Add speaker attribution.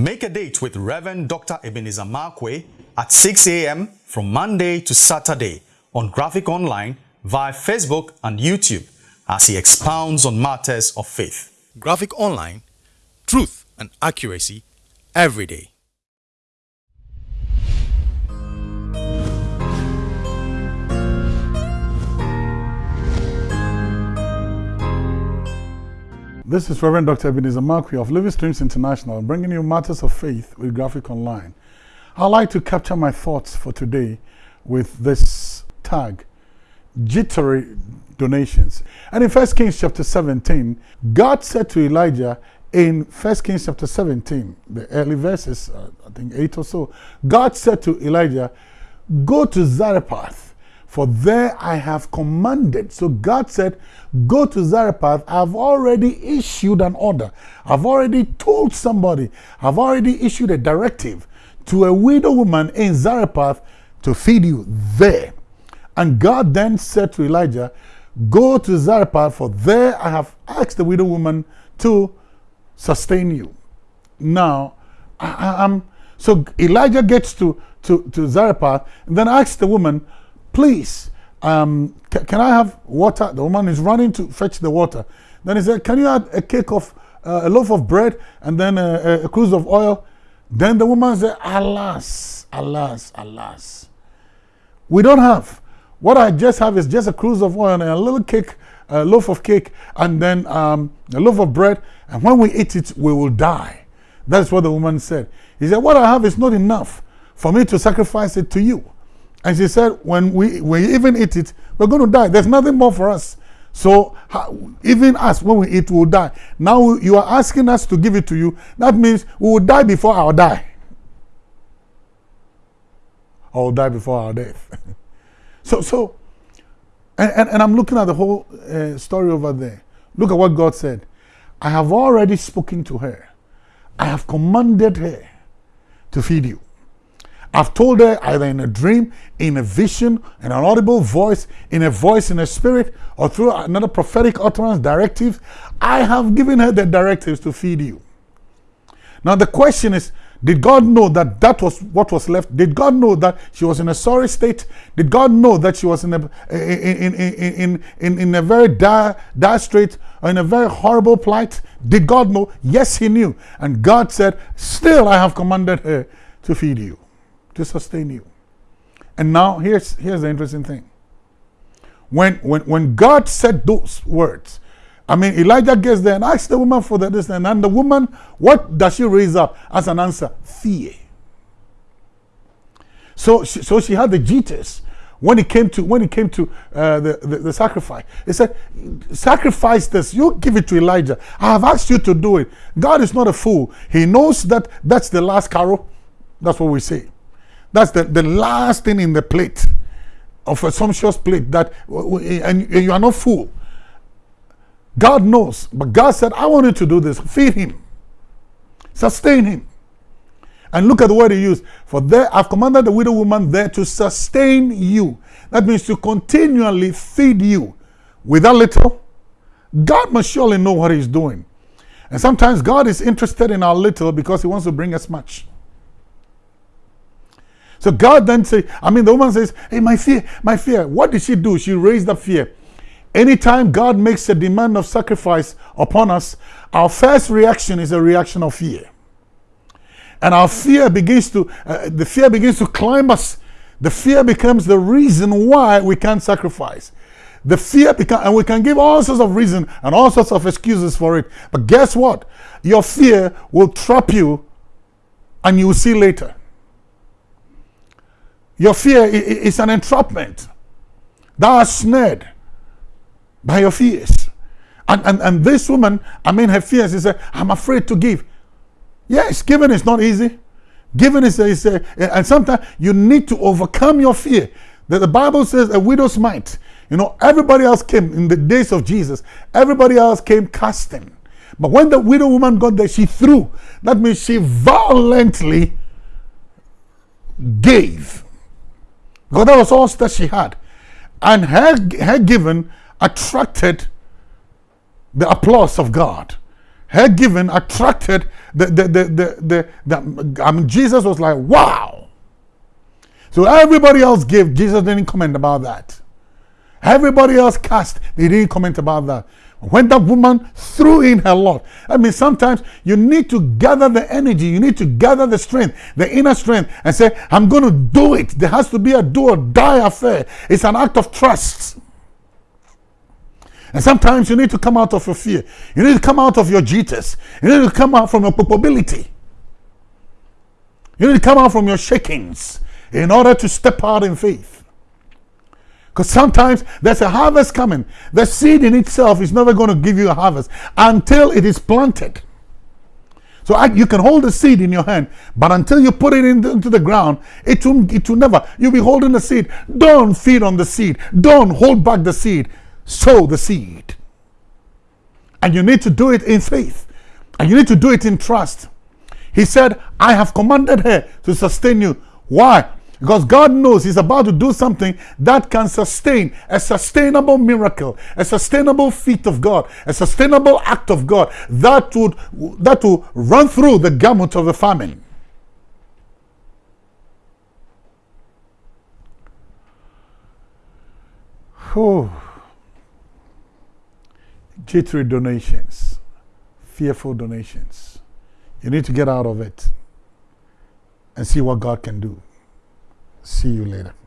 Speaker 1: Make a date with Reverend Dr. Ebenezer Markwei at 6 a.m. from Monday to Saturday on Graphic Online via Facebook and YouTube as he expounds on matters of faith. Graphic Online, truth and accuracy every day.
Speaker 2: This is Reverend Dr. Ebenezer Markwei of Living Streams International, bringing you matters of faith with Graphic Online. I'd like to capture my thoughts for today with this tag, jittery donations. And in 1 Kings chapter 17, God said to Elijah in 1 Kings chapter 17, the early verses, uh, I think 8 or so, God said to Elijah, Go to Zarephath for there I have commanded. So God said, Go to Zarephath. I've already issued an order. I've already told somebody. I've already issued a directive to a widow woman in Zarephath to feed you there. And God then said to Elijah, Go to Zarephath, for there I have asked the widow woman to sustain you. Now, I, am so Elijah gets to, to, to Zarephath and then asks the woman, please, um, can I have water? The woman is running to fetch the water. Then he said, can you add a cake of, uh, a loaf of bread and then a, a cruse of oil? Then the woman said, alas, alas, alas. We don't have. What I just have is just a cruse of oil and a little cake, a loaf of cake, and then um, a loaf of bread. And when we eat it, we will die. That's what the woman said. He said, what I have is not enough for me to sacrifice it to you. And she said, when we, we even eat it, we're going to die. There's nothing more for us. So even us, when we eat, we'll die. Now you are asking us to give it to you. That means we will die before our die. Or die before our death. so, so, and, and, and, I'm looking at the whole uh, story over there. Look at what God said. I have already spoken to her. I have commanded her to feed you. I've told her either in a dream, in a vision, in an audible voice, in a voice in a spirit, or through another prophetic utterance directive. I have given her the directives to feed you. Now the question is, did God know that that was what was left? Did God know that she was in a sorry state? Did God know that she was in a in in in in, in a very dire, dire strait or in a very horrible plight? Did God know? Yes, He knew. And God said, Still I have commanded her to feed you to sustain you. And now here's here's the interesting thing. When when when God said those words, I mean Elijah gets there and asks the woman for the this and, and the woman, what does she raise up as an answer? Fear. So she, so she had the jitters when it came to when it came to uh, the, the, the sacrifice. He said, "Sacrifice this. You give it to Elijah. I have asked you to do it. God is not a fool. He knows that that's the last carol. That's what we say. That's the, the last thing in the plate of a sumptuous plate that eh, and, and you are not full. God knows, but God said, I want you to do this. Feed him, sustain him. And look at the word he used. For there I've commanded the widow woman there to sustain you. That means to continually feed you with a little. God must surely know what he's doing. And sometimes God is interested in our little because he wants to bring us much. So God then say, I mean, the woman says, hey, my fear, my fear. What did she do? She raised up fear. Anytime God makes a demand of sacrifice upon us, our first reaction is a reaction of fear. And our fear begins to, uh, the fear begins to climb us. The fear becomes the reason why we can't sacrifice. The fear becomes, and we can give all sorts of reasons and all sorts of excuses for it. But guess what? Your fear will trap you and you will see later. Your fear is an entrapment. Thou art snared by your fears. And, and, and this woman, I mean, her fears, is, uh, I'm afraid to give. Yes, giving is not easy. Giving is, is a, and sometimes you need to overcome your fear. That the Bible says a widow's mite. You know, everybody else came in the days of Jesus. Everybody else came casting. But when the widow woman got there, she threw. That means she violently gave. Because that was all that she had. And her, her giving attracted the applause of God. her giving attracted the the the the, the, the I mean Jesus was like, wow. So everybody else gave, Jesus didn't comment about that. Everybody else cast, they didn't comment about that. When that woman threw in her lot, I mean, sometimes you need to gather the energy, you need to gather the strength, the inner strength, and say, I'm going to do it. There has to be a do or die affair. It's an act of trust. And sometimes you need to come out of your fear. You need to come out of your jitters. You need to come out from your culpability. You need to come out from your shakings in order to step out in faith. Because sometimes there's a harvest coming. The seed in itself is never going to give you a harvest until it is planted. So I, you can hold the seed in your hand, but until you put it in the, into the ground, it will, it will never. You'll be holding the seed. Don't feed on the seed. Don't hold back the seed. Sow the seed. And you need to do it in faith. And you need to do it in trust. He said, I have commanded her to sustain you. Why? Because God knows He's about to do something that can sustain a sustainable miracle, a sustainable feat of God, a sustainable act of God that would that will run through the gamut of the famine. Oh. Jittery donations, fearful donations. You need to get out of it and see what God can do. See you later.